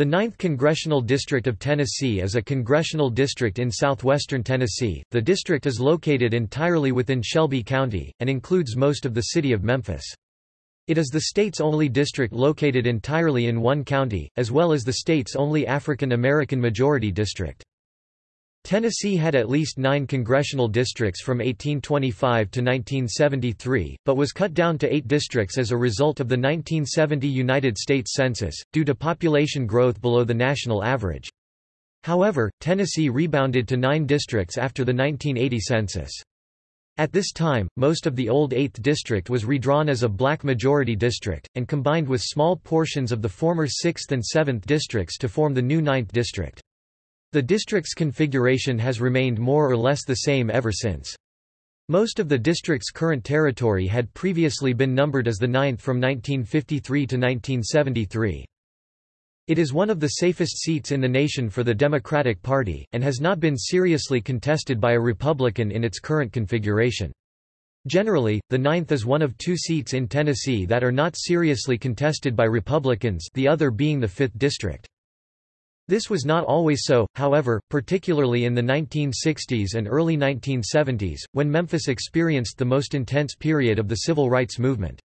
The 9th Congressional District of Tennessee is a congressional district in southwestern Tennessee. The district is located entirely within Shelby County, and includes most of the city of Memphis. It is the state's only district located entirely in one county, as well as the state's only African American majority district. Tennessee had at least nine congressional districts from 1825 to 1973, but was cut down to eight districts as a result of the 1970 United States Census, due to population growth below the national average. However, Tennessee rebounded to nine districts after the 1980 census. At this time, most of the old 8th district was redrawn as a black majority district, and combined with small portions of the former 6th and 7th districts to form the new 9th district. The district's configuration has remained more or less the same ever since. Most of the district's current territory had previously been numbered as the 9th from 1953 to 1973. It is one of the safest seats in the nation for the Democratic Party, and has not been seriously contested by a Republican in its current configuration. Generally, the 9th is one of two seats in Tennessee that are not seriously contested by Republicans the other being the 5th District. This was not always so, however, particularly in the 1960s and early 1970s, when Memphis experienced the most intense period of the civil rights movement.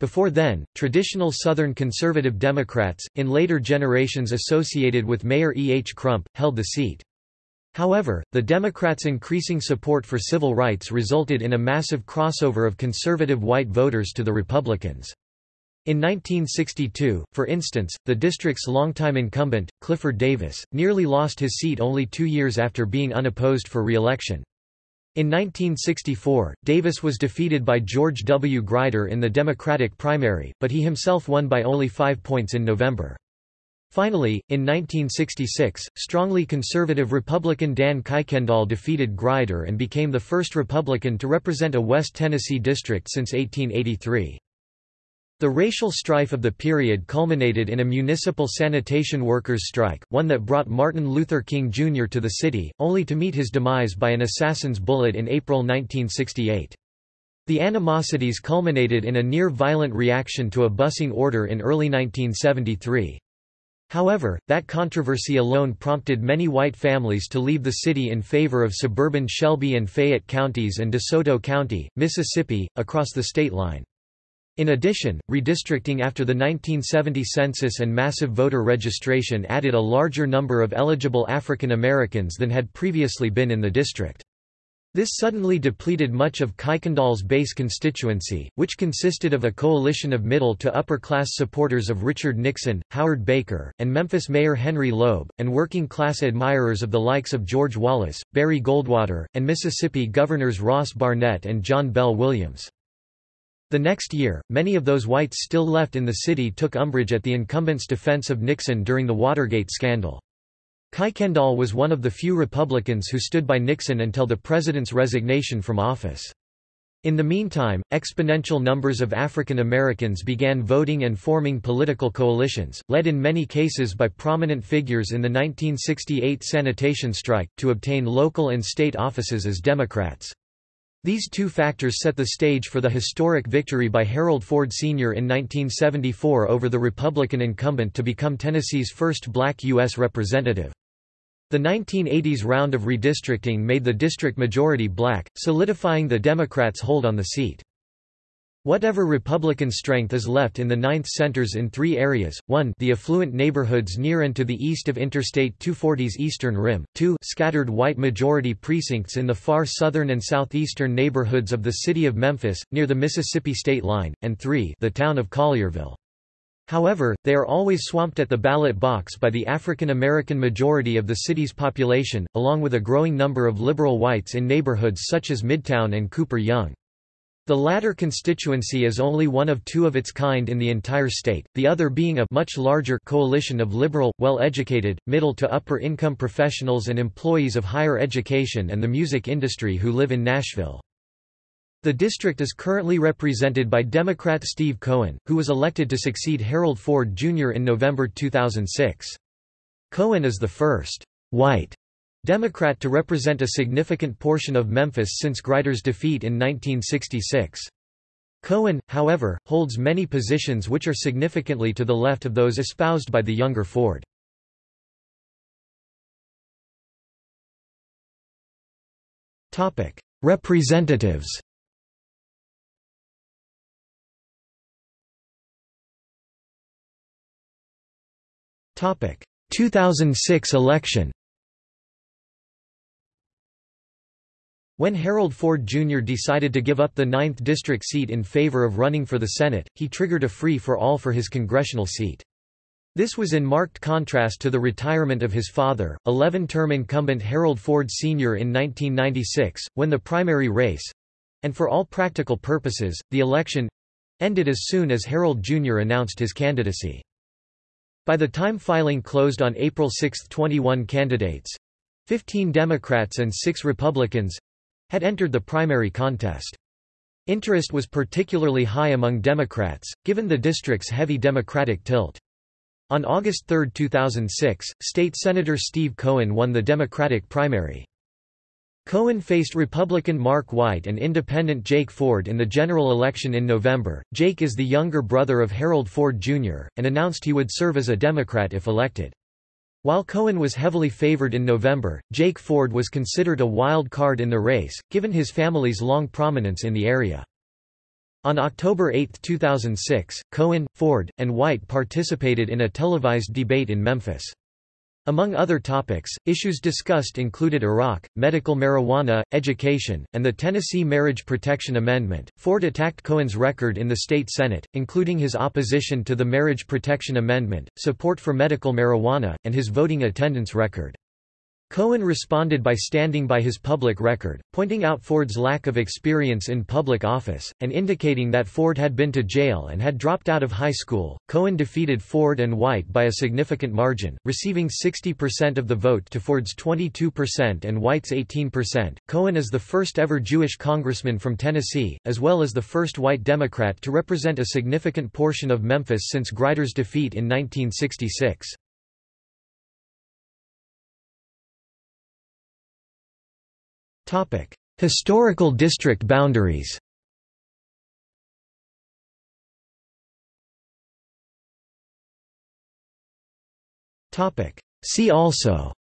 Before then, traditional Southern conservative Democrats, in later generations associated with Mayor E. H. Crump, held the seat. However, the Democrats' increasing support for civil rights resulted in a massive crossover of conservative white voters to the Republicans. In 1962, for instance, the district's longtime incumbent, Clifford Davis, nearly lost his seat only two years after being unopposed for re-election. In 1964, Davis was defeated by George W. Grider in the Democratic primary, but he himself won by only five points in November. Finally, in 1966, strongly conservative Republican Dan Kuykendall defeated Grider and became the first Republican to represent a West Tennessee district since 1883. The racial strife of the period culminated in a municipal sanitation workers' strike, one that brought Martin Luther King Jr. to the city, only to meet his demise by an assassin's bullet in April 1968. The animosities culminated in a near-violent reaction to a busing order in early 1973. However, that controversy alone prompted many white families to leave the city in favor of suburban Shelby and Fayette counties and DeSoto County, Mississippi, across the state line. In addition, redistricting after the 1970 census and massive voter registration added a larger number of eligible African Americans than had previously been in the district. This suddenly depleted much of Kuykendall's base constituency, which consisted of a coalition of middle to upper-class supporters of Richard Nixon, Howard Baker, and Memphis Mayor Henry Loeb, and working-class admirers of the likes of George Wallace, Barry Goldwater, and Mississippi Governors Ross Barnett and John Bell Williams. The next year, many of those whites still left in the city took umbrage at the incumbent's defense of Nixon during the Watergate scandal. Kuykendall was one of the few Republicans who stood by Nixon until the president's resignation from office. In the meantime, exponential numbers of African Americans began voting and forming political coalitions, led in many cases by prominent figures in the 1968 sanitation strike, to obtain local and state offices as Democrats. These two factors set the stage for the historic victory by Harold Ford Sr. in 1974 over the Republican incumbent to become Tennessee's first black U.S. representative. The 1980s round of redistricting made the district majority black, solidifying the Democrats' hold on the seat. Whatever Republican strength is left in the Ninth centers in three areas, 1 the affluent neighborhoods near and to the east of Interstate 240's eastern rim, 2 scattered white majority precincts in the far southern and southeastern neighborhoods of the city of Memphis, near the Mississippi state line, and 3 the town of Collierville. However, they are always swamped at the ballot box by the African American majority of the city's population, along with a growing number of liberal whites in neighborhoods such as Midtown and Cooper Young. The latter constituency is only one of two of its kind in the entire state, the other being a much larger coalition of liberal, well-educated, middle to upper-income professionals and employees of higher education and the music industry who live in Nashville. The district is currently represented by Democrat Steve Cohen, who was elected to succeed Harold Ford Jr. in November 2006. Cohen is the first white Democrat to represent a significant portion of Memphis since Grider's defeat in 1966. Cohen, however, holds many positions which are significantly to the left of those espoused by the younger Ford. Representatives Topic 2006 election When Harold Ford Jr. decided to give up the 9th district seat in favor of running for the Senate, he triggered a free-for-all for his congressional seat. This was in marked contrast to the retirement of his father, 11-term incumbent Harold Ford Sr. in 1996, when the primary race—and for all practical purposes, the election—ended as soon as Harold Jr. announced his candidacy. By the time filing closed on April 6, 21 candidates—15 Democrats and 6 Republicans, had entered the primary contest. Interest was particularly high among Democrats, given the district's heavy Democratic tilt. On August 3, 2006, State Senator Steve Cohen won the Democratic primary. Cohen faced Republican Mark White and Independent Jake Ford in the general election in November. Jake is the younger brother of Harold Ford Jr., and announced he would serve as a Democrat if elected. While Cohen was heavily favored in November, Jake Ford was considered a wild card in the race, given his family's long prominence in the area. On October 8, 2006, Cohen, Ford, and White participated in a televised debate in Memphis. Among other topics, issues discussed included Iraq, medical marijuana, education, and the Tennessee Marriage Protection Amendment. Ford attacked Cohen's record in the state Senate, including his opposition to the Marriage Protection Amendment, support for medical marijuana, and his voting attendance record. Cohen responded by standing by his public record, pointing out Ford's lack of experience in public office, and indicating that Ford had been to jail and had dropped out of high school. Cohen defeated Ford and White by a significant margin, receiving 60% of the vote to Ford's 22% and White's 18%. Cohen is the first ever Jewish congressman from Tennessee, as well as the first white Democrat to represent a significant portion of Memphis since Grider's defeat in 1966. Topic: Historical district boundaries. Topic: See also.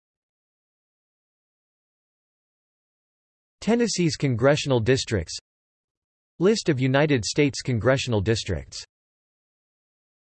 Tennessee's congressional districts List of United States congressional districts